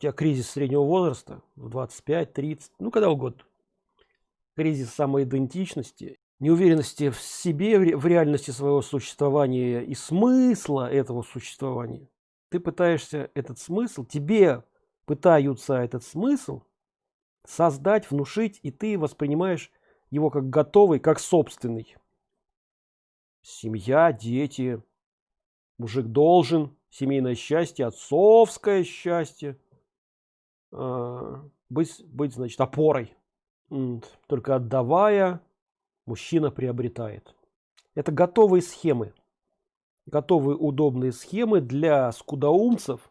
тебя кризис среднего возраста в 25-30 ну когда угодно. Кризис самоидентичности неуверенности в себе в реальности своего существования и смысла этого существования. Ты пытаешься этот смысл тебе пытаются этот смысл создать внушить и ты воспринимаешь его как готовый как собственный. Семья дети мужик должен семейное счастье отцовское счастье быть быть значит опорой только отдавая мужчина приобретает. Это готовые схемы. Готовые удобные схемы для скудоумцев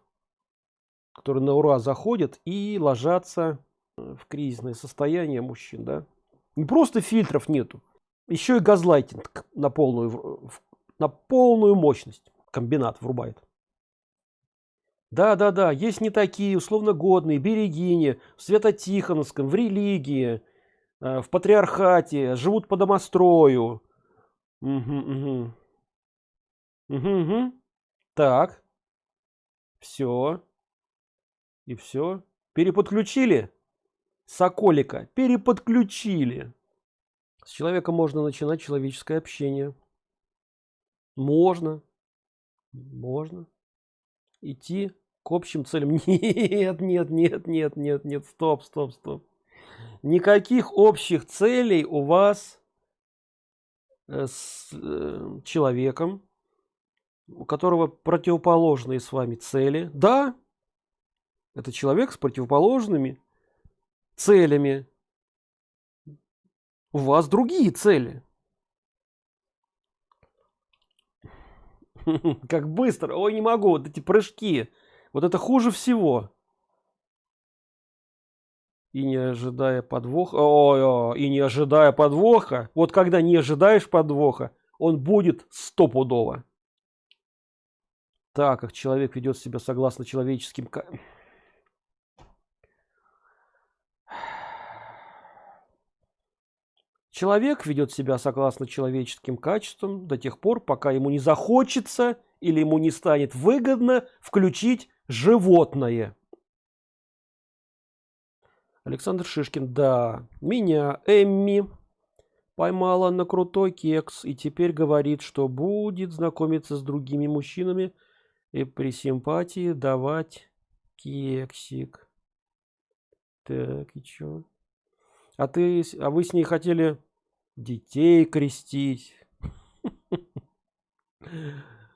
которые на ура заходят и ложатся в кризисное состояние мужчин да. Не просто фильтров нету еще и газлайтинг на полную на полную мощность комбинат врубает да да да есть не такие условно годные берегини в свято-тихоновском в религии э, в патриархате живут по домострою. Угу, угу. Угу, угу. так. Все и все переподключили? Соколика. Переподключили. С человеком можно начинать человеческое общение. Можно. Можно идти к общим целям. Нет нет нет нет нет нет стоп стоп стоп. Никаких общих целей у вас э, с э, человеком у которого противоположные с вами цели. Да это человек с противоположными целями. У вас другие цели как быстро. Ой не могу. Вот эти прыжки. Вот это хуже всего. И не ожидая подвоха. Ой, ой, и не ожидая подвоха. Вот когда не ожидаешь подвоха он будет стопудово. Так как человек ведет себя согласно человеческим Человек ведет себя согласно человеческим качествам до тех пор, пока ему не захочется или ему не станет выгодно включить животное. Александр Шишкин, да, меня Эмми поймала на крутой кекс и теперь говорит, что будет знакомиться с другими мужчинами и при симпатии давать кексик. Так, и чё? А ты, а вы с ней хотели детей крестить.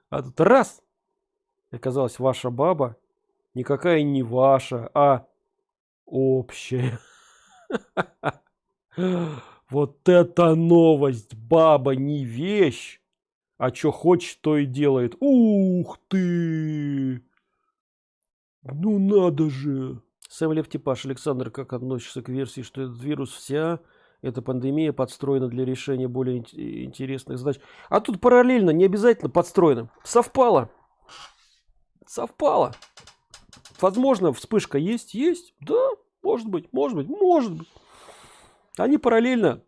А тут раз, оказалось, ваша баба никакая не ваша, а общая. Вот это новость! Баба не вещь, а что хочет, то и делает. Ух ты! Ну надо же! Сэм Левтипаш, Александр, как относишься к версии, что этот вирус вся эта пандемия подстроена для решения более интересных задач. А тут параллельно не обязательно подстроено совпало. Совпало. Возможно вспышка есть? Есть. Да может быть может быть может быть. Они параллельно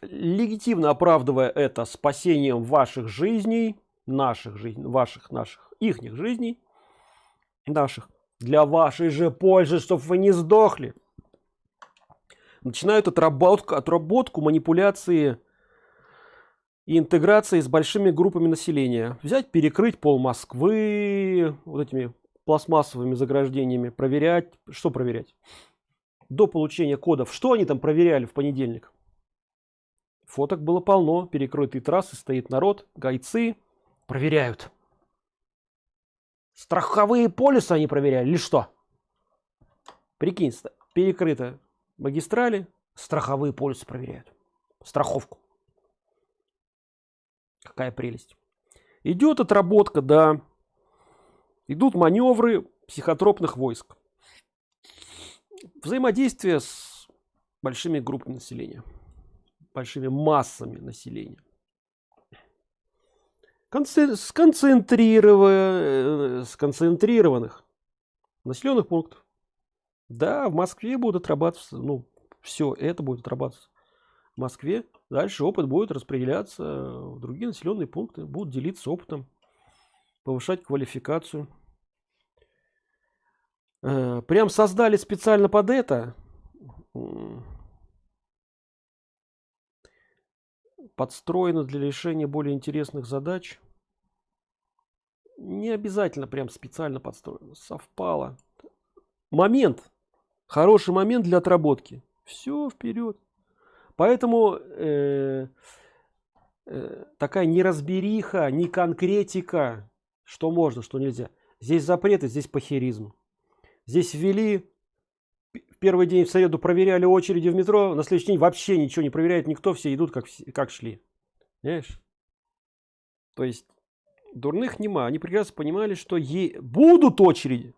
легитимно оправдывая это спасением ваших жизней наших жизней ваших наших ихних жизней наших. Для вашей же пользы чтобы вы не сдохли начинают отработку, отработку манипуляции и интеграции с большими группами населения. Взять, перекрыть пол Москвы вот этими пластмассовыми заграждениями, проверять, что проверять? До получения кодов, что они там проверяли в понедельник? Фоток было полно, перекрытые трассы, стоит народ, гайцы проверяют. Страховые полисы они проверяли или что? Прикинь, перекрыто магистрали страховые полисы проверяют. Страховку. Какая прелесть. Идет отработка да. Идут маневры психотропных войск. Взаимодействие с большими группами населения. Большими массами населения. Э, сконцентрированных населенных пунктов да, в Москве будут отрабатываться, ну, все это будет отрабатываться в Москве. Дальше опыт будет распределяться в другие населенные пункты, будут делиться опытом, повышать квалификацию. э, прям создали специально под это подстроено для решения более интересных задач не обязательно прям специально подстроено совпало момент хороший момент для отработки. Все вперед поэтому э, э, такая неразбериха не конкретика что можно что нельзя. Здесь запреты здесь похеризм. Здесь ввели первый день в среду проверяли очереди в метро на следующий день вообще ничего не проверяет никто все идут как как шли. Понимаешь? то есть дурных нема. Они прекрасно понимали что е будут очереди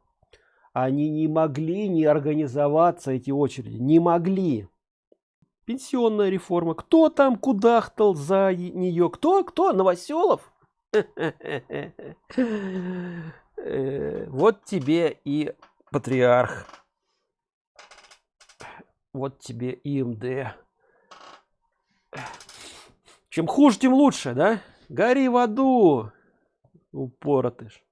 они не могли не организоваться эти очереди не могли. Пенсионная реформа. Кто там кудахтал за нее кто кто? Новоселов? Э, вот тебе и патриарх. Вот тебе и МД. Чем хуже тем лучше да? Гори в аду упоротыш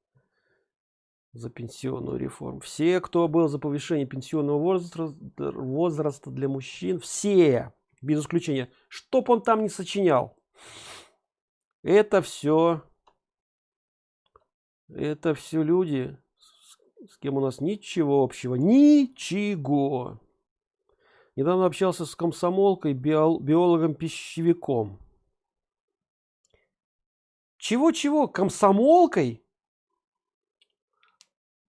за пенсионную реформу все кто был за повышение пенсионного возраста для мужчин все без исключения чтоб он там не сочинял это все это все люди с кем у нас ничего общего ничего недавно общался с комсомолкой биологом пищевиком чего-чего? Комсомолкой?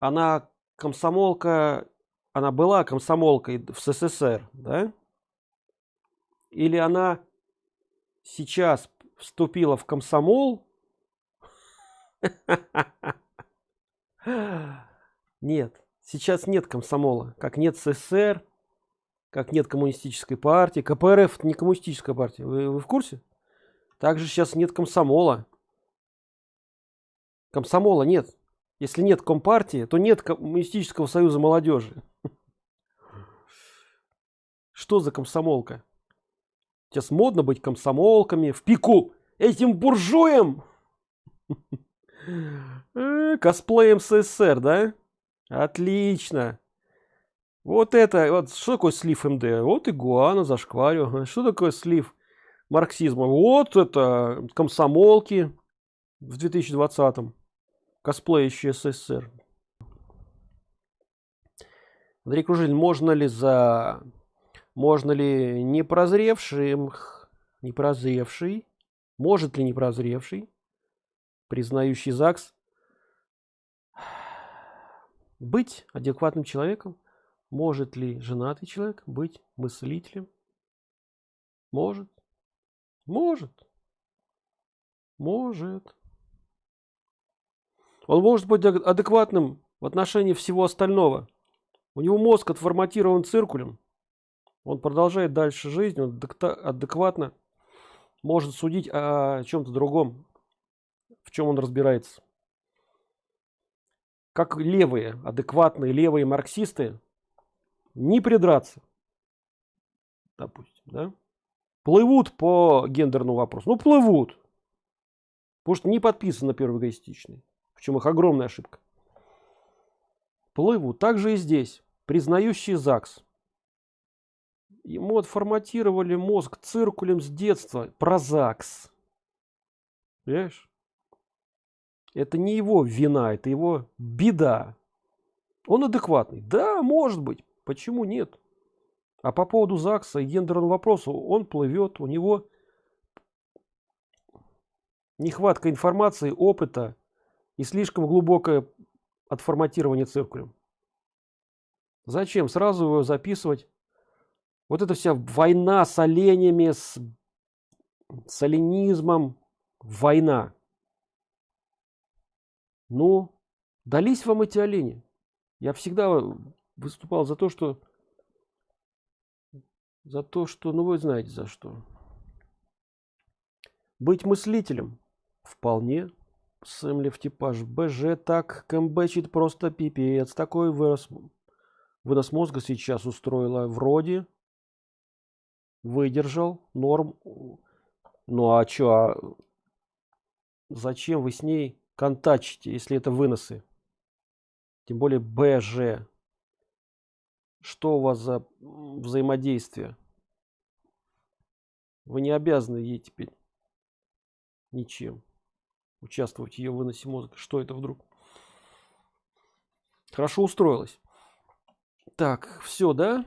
Она комсомолка, она была комсомолкой в СССР, да? Или она сейчас вступила в комсомол? Нет, сейчас нет комсомола, как нет СССР, как нет коммунистической партии. КПРФ не коммунистическая партия, вы, вы в курсе? Также сейчас нет комсомола комсомола нет если нет компартии то нет коммунистического союза молодежи. Что за комсомолка? Сейчас модно быть комсомолками в пику этим буржуем э, косплеем ссср да? Отлично. Вот это вот что такое слив мд? Вот игуана зашкварю что такое слив марксизма? Вот это комсомолки в 2020 косплеящий СССР. Андрей Кружилин, можно ли за... Можно ли не прозревшим, не прозревший, может ли не прозревший, признающий ЗАГС, быть адекватным человеком? Может ли женатый человек быть мыслителем? Может. Может. Может он может быть адекватным в отношении всего остального. У него мозг отформатирован циркулем. Он продолжает дальше жизнь он адекватно может судить о чем-то другом в чем он разбирается. Как левые адекватные левые марксисты не придраться допустим да плывут по гендерному вопросу. Ну плывут! Потому что не подписан на первый эгоистичный в чем их огромная ошибка. Плывут также и здесь признающий ЗАГС. Ему отформатировали мозг циркулем с детства про ЗАГС. Понимаешь? Это не его вина это его беда. Он адекватный. Да может быть. Почему нет? А по поводу ЗАГСа и гендерного вопроса он плывет у него нехватка информации опыта и слишком глубокое отформатирование циркулем. Зачем сразу его записывать? Вот эта вся война с оленями, с, с оленизмом, война. Ну, дались вам эти олени. Я всегда выступал за то, что за то, что, ну вы знаете за что. Быть мыслителем вполне Сэмлив типаж БЖ так кэмбэчит просто пипец. Такой вырос, вынос мозга сейчас устроила вроде. Выдержал норм. Ну а чё, а зачем вы с ней контачите, если это выносы? Тем более БЖ. что у вас за взаимодействие вы не обязаны ей теперь ничем участвовать в ее выносе мозга что это вдруг? Хорошо устроилась. Так все да?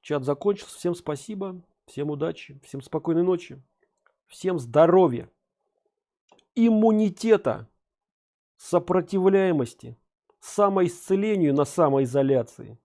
Чат закончился. Всем спасибо. Всем удачи. Всем спокойной ночи. Всем здоровья иммунитета сопротивляемости самоисцелению на самоизоляции